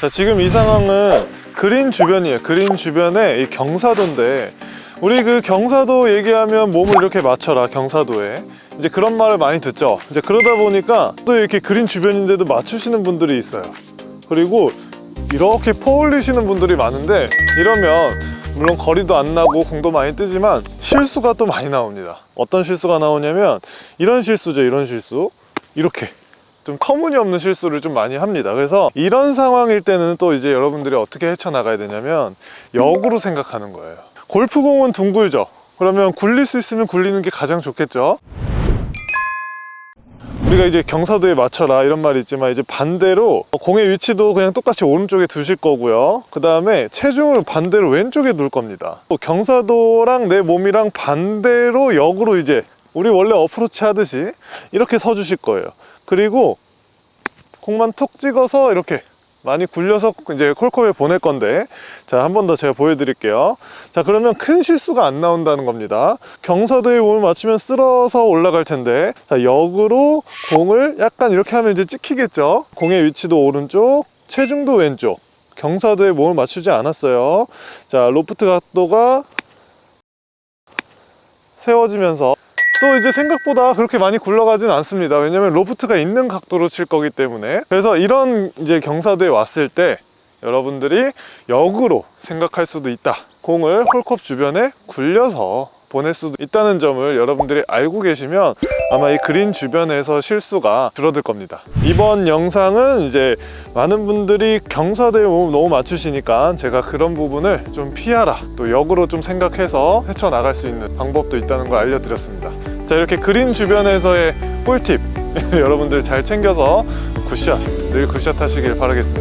자 지금 이 상황은 그린 주변이에요. 그린 주변에 이 경사도인데 우리 그 경사도 얘기하면 몸을 이렇게 맞춰라 경사도에. 이제 그런 말을 많이 듣죠? 이제 그러다 보니까 또 이렇게 그린 주변인데도 맞추시는 분들이 있어요. 그리고 이렇게 퍼올리시는 분들이 많은데 이러면 물론 거리도 안 나고 공도 많이 뜨지만 실수가 또 많이 나옵니다. 어떤 실수가 나오냐면 이런 실수죠 이런 실수. 이렇게 좀 터무니없는 실수를 좀 많이 합니다. 그래서 이런 상황일 때는 또 이제 여러분들이 어떻게 헤쳐나가야 되냐면 역으로 생각하는 거예요. 골프공은 둥글죠. 그러면 굴릴 수 있으면 굴리는 게 가장 좋겠죠. 우리가 이제 경사도에 맞춰라 이런 말이 있지만 이제 반대로 공의 위치도 그냥 똑같이 오른쪽에 두실 거고요. 그 다음에 체중을 반대로 왼쪽에 둘 겁니다. 또 경사도랑 내 몸이랑 반대로 역으로 이제 우리 원래 어프로치 하듯이 이렇게 서 주실 거예요. 그리고 공만 톡 찍어서 이렇게 많이 굴려서 이제 콜컵에 보낼 건데 자 한 번 더 제가 보여드릴게요. 자 그러면 큰 실수가 안 나온다는 겁니다. 경사도에 몸을 맞추면 쓸어서 올라갈 텐데 자 역으로 공을 약간 이렇게 하면 이제 찍히겠죠? 공의 위치도 오른쪽 체중도 왼쪽. 경사도에 몸을 맞추지 않았어요. 자 로프트 각도가 세워지면서 또 이제 생각보다 그렇게 많이 굴러가진 않습니다. 왜냐면 로프트가 있는 각도로 칠 거기 때문에. 그래서 이런 이제 경사도에 왔을 때 여러분들이 역으로 생각할 수도 있다. 공을 홀컵 주변에 굴려서 보낼 수도 있다는 점을 여러분들이 알고 계시면 아마 이 그린 주변에서 실수가 줄어들 겁니다. 이번 영상은 이제 많은 분들이 경사도에 몸을 너무 맞추시니까 제가 그런 부분을 좀 피하라 또 역으로 좀 생각해서 헤쳐나갈 수 있는 방법도 있다는 걸 알려드렸습니다. 자 이렇게 그린 주변에서의 꿀팁 여러분들 잘 챙겨서 굿샷 늘 굿샷 하시길 바라겠습니다